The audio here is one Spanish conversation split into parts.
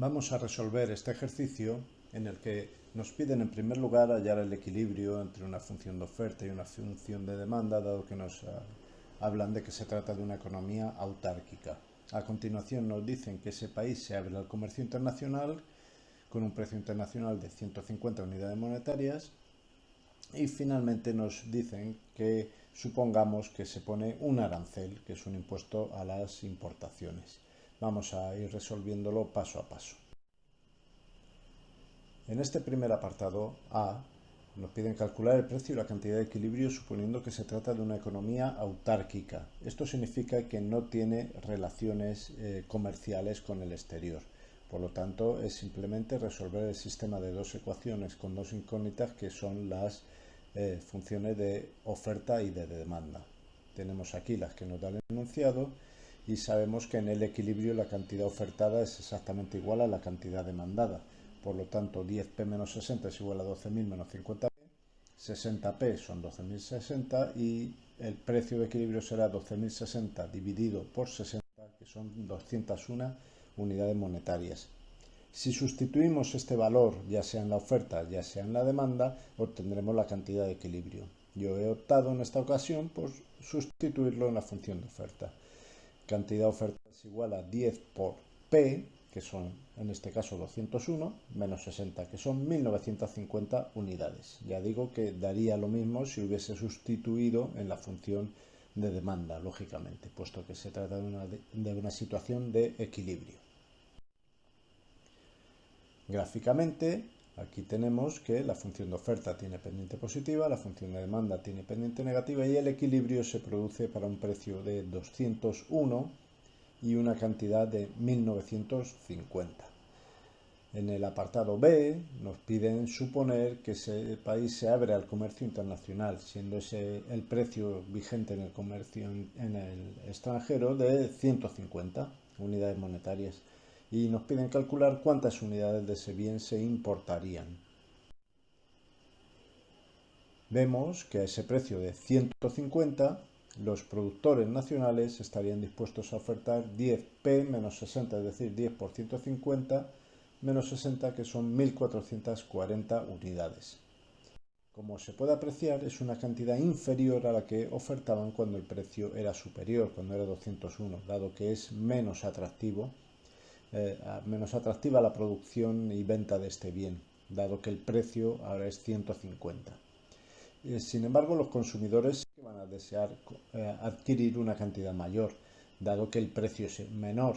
Vamos a resolver este ejercicio en el que nos piden en primer lugar hallar el equilibrio entre una función de oferta y una función de demanda, dado que nos ah, hablan de que se trata de una economía autárquica. A continuación nos dicen que ese país se abre al comercio internacional con un precio internacional de 150 unidades monetarias y finalmente nos dicen que supongamos que se pone un arancel, que es un impuesto a las importaciones. Vamos a ir resolviéndolo paso a paso. En este primer apartado A nos piden calcular el precio y la cantidad de equilibrio suponiendo que se trata de una economía autárquica. Esto significa que no tiene relaciones eh, comerciales con el exterior. Por lo tanto, es simplemente resolver el sistema de dos ecuaciones con dos incógnitas que son las eh, funciones de oferta y de demanda. Tenemos aquí las que nos dan el enunciado y sabemos que en el equilibrio la cantidad ofertada es exactamente igual a la cantidad demandada. Por lo tanto, 10p menos 60 es igual a 12.000 menos 50p. 60p son 12.060 y el precio de equilibrio será 12.060 dividido por 60, que son 201 unidades monetarias. Si sustituimos este valor, ya sea en la oferta, ya sea en la demanda, obtendremos la cantidad de equilibrio. Yo he optado en esta ocasión por sustituirlo en la función de oferta cantidad oferta es igual a 10 por P, que son en este caso 201, menos 60, que son 1950 unidades. Ya digo que daría lo mismo si hubiese sustituido en la función de demanda, lógicamente, puesto que se trata de una, de una situación de equilibrio. Gráficamente, Aquí tenemos que la función de oferta tiene pendiente positiva, la función de demanda tiene pendiente negativa y el equilibrio se produce para un precio de 201 y una cantidad de 1950. En el apartado B nos piden suponer que ese país se abre al comercio internacional, siendo ese el precio vigente en el comercio en el extranjero de 150 unidades monetarias y nos piden calcular cuántas unidades de ese bien se importarían. Vemos que a ese precio de 150 los productores nacionales estarían dispuestos a ofertar 10p menos 60, es decir, 10 por 150 menos 60, que son 1.440 unidades. Como se puede apreciar, es una cantidad inferior a la que ofertaban cuando el precio era superior, cuando era 201, dado que es menos atractivo eh, menos atractiva la producción y venta de este bien, dado que el precio ahora es 150. Eh, sin embargo, los consumidores van a desear eh, adquirir una cantidad mayor, dado que el precio es menor.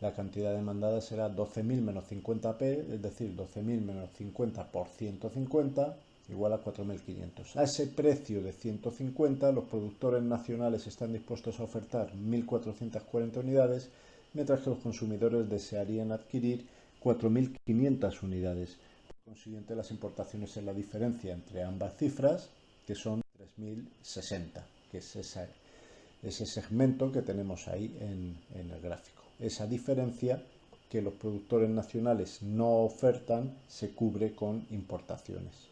La cantidad demandada será 12.000 menos 50p, es decir, 12.000 menos 50 por 150 igual a 4.500. A ese precio de 150, los productores nacionales están dispuestos a ofertar 1.440 unidades mientras que los consumidores desearían adquirir 4.500 unidades. Por consiguiente, las importaciones es la diferencia entre ambas cifras, que son 3.060, que es ese segmento que tenemos ahí en, en el gráfico. Esa diferencia que los productores nacionales no ofertan se cubre con importaciones.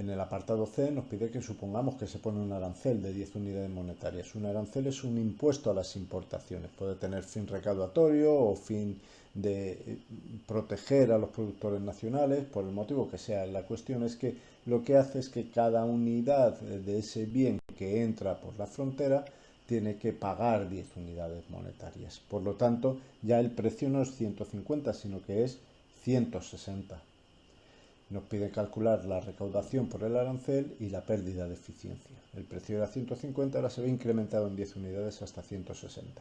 En el apartado C nos pide que supongamos que se pone un arancel de 10 unidades monetarias. Un arancel es un impuesto a las importaciones. Puede tener fin recaudatorio o fin de eh, proteger a los productores nacionales, por el motivo que sea. La cuestión es que lo que hace es que cada unidad de ese bien que entra por la frontera tiene que pagar 10 unidades monetarias. Por lo tanto, ya el precio no es 150, sino que es 160. Nos pide calcular la recaudación por el arancel y la pérdida de eficiencia. El precio era 150, ahora se ve incrementado en 10 unidades hasta 160.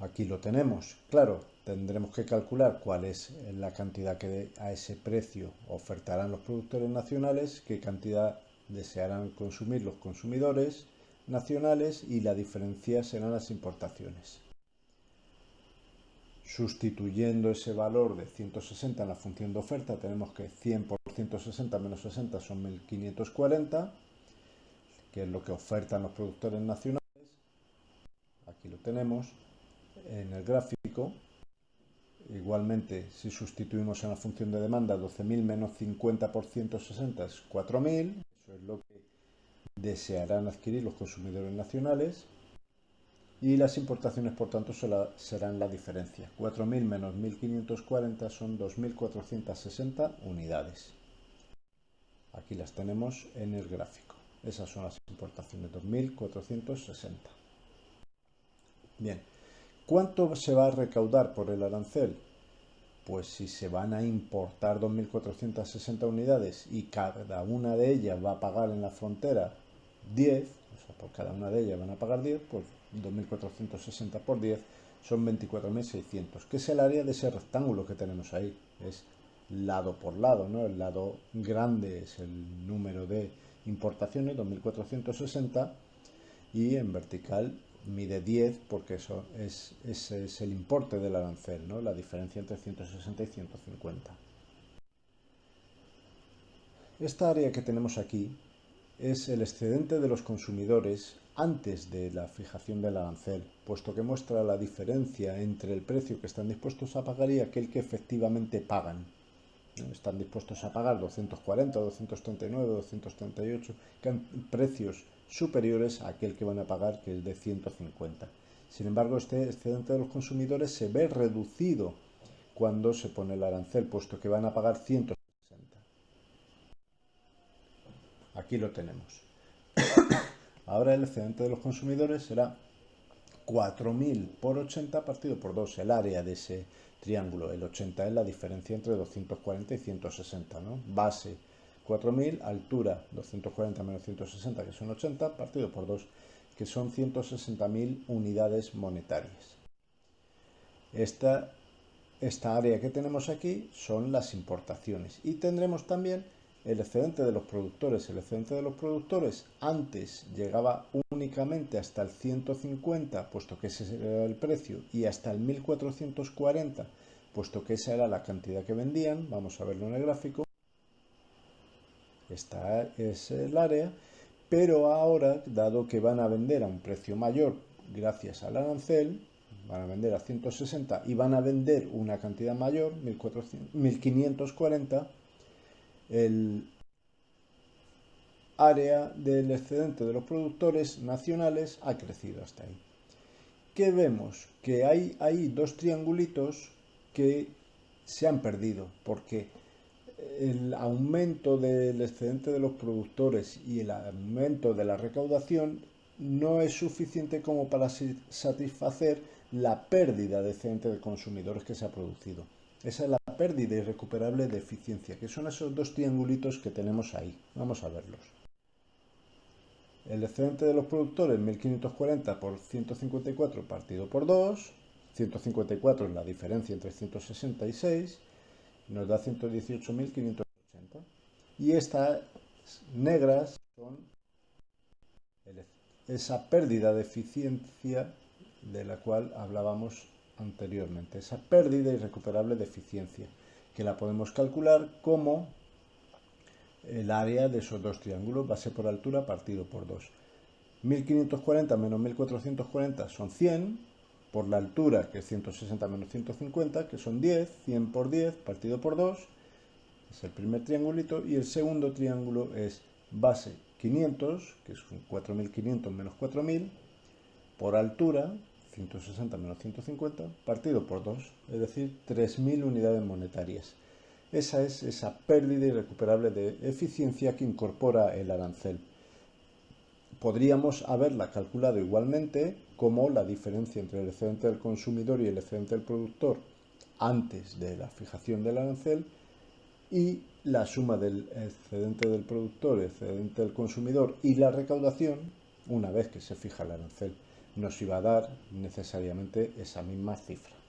Aquí lo tenemos. Claro, tendremos que calcular cuál es la cantidad que a ese precio ofertarán los productores nacionales, qué cantidad desearán consumir los consumidores nacionales y la diferencia serán las importaciones. Sustituyendo ese valor de 160 en la función de oferta, tenemos que 100 por 160 menos 60 son 1540, que es lo que ofertan los productores nacionales. Aquí lo tenemos en el gráfico. Igualmente, si sustituimos en la función de demanda 12.000 menos 50 por 160 es 4.000. Eso es lo que desearán adquirir los consumidores nacionales. Y las importaciones por tanto serán la diferencia. 4.000 menos 1.540 son 2.460 unidades. Aquí las tenemos en el gráfico. Esas son las importaciones, 2.460. Bien, ¿cuánto se va a recaudar por el arancel? Pues si se van a importar 2.460 unidades y cada una de ellas va a pagar en la frontera 10, o sea, por cada una de ellas van a pagar 10, pues 2.460 por 10 son 24.600, que es el área de ese rectángulo que tenemos ahí. Es lado por lado, ¿no? El lado grande es el número de importaciones, 2.460, y en vertical mide 10 porque eso es, ese es el importe del arancel, ¿no? La diferencia entre 160 y 150. Esta área que tenemos aquí es el excedente de los consumidores antes de la fijación del arancel, puesto que muestra la diferencia entre el precio que están dispuestos a pagar y aquel que efectivamente pagan. Están dispuestos a pagar 240, 239, 238, precios superiores a aquel que van a pagar, que es de 150. Sin embargo, este excedente de los consumidores se ve reducido cuando se pone el arancel, puesto que van a pagar 160. Aquí lo tenemos. Ahora el excedente de los consumidores será 4.000 por 80 partido por 2, el área de ese triángulo. El 80 es la diferencia entre 240 y 160, ¿no? Base 4.000, altura 240 menos 160, que son 80, partido por 2, que son 160.000 unidades monetarias. Esta, esta área que tenemos aquí son las importaciones y tendremos también el excedente de los productores. El excedente de los productores antes llegaba únicamente hasta el 150, puesto que ese era el precio, y hasta el 1440, puesto que esa era la cantidad que vendían. Vamos a verlo en el gráfico. Esta es el área, pero ahora, dado que van a vender a un precio mayor gracias al arancel, van a vender a 160 y van a vender una cantidad mayor, 1540, el área del excedente de los productores nacionales ha crecido hasta ahí. ¿Qué vemos? Que hay, hay dos triangulitos que se han perdido porque el aumento del excedente de los productores y el aumento de la recaudación no es suficiente como para satisfacer la pérdida de excedente de consumidores que se ha producido. Esa es la pérdida irrecuperable de eficiencia, que son esos dos triangulitos que tenemos ahí. Vamos a verlos. El excedente de los productores 1540 por 154 partido por 2. 154 es la diferencia entre 166. Nos da 118.580. Y estas negras son esa pérdida de eficiencia de la cual hablábamos anteriormente, esa pérdida irrecuperable de eficiencia, que la podemos calcular como el área de esos dos triángulos, base por altura partido por 2. 1540 menos 1440 son 100, por la altura, que es 160 menos 150, que son 10, 100 por 10 partido por 2, es el primer triangulito, y el segundo triángulo es base 500, que es 4500 menos 4000, por altura, 160 menos 150 partido por 2, es decir, 3.000 unidades monetarias. Esa es esa pérdida irrecuperable de eficiencia que incorpora el arancel. Podríamos haberla calculado igualmente como la diferencia entre el excedente del consumidor y el excedente del productor antes de la fijación del arancel y la suma del excedente del productor, excedente del consumidor y la recaudación una vez que se fija el arancel nos iba a dar necesariamente esa misma cifra.